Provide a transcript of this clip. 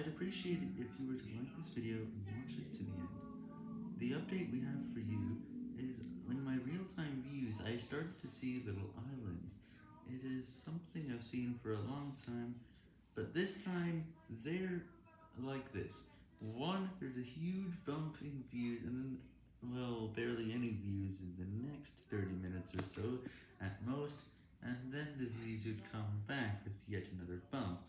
I'd appreciate it if you were to like this video and watch it to the end. The update we have for you is in my real-time views, I started to see little islands. It is something I've seen for a long time, but this time, they're like this. One, there's a huge bump in views, and then, well, barely any views in the next 30 minutes or so, at most, and then the views would come back with yet another bump.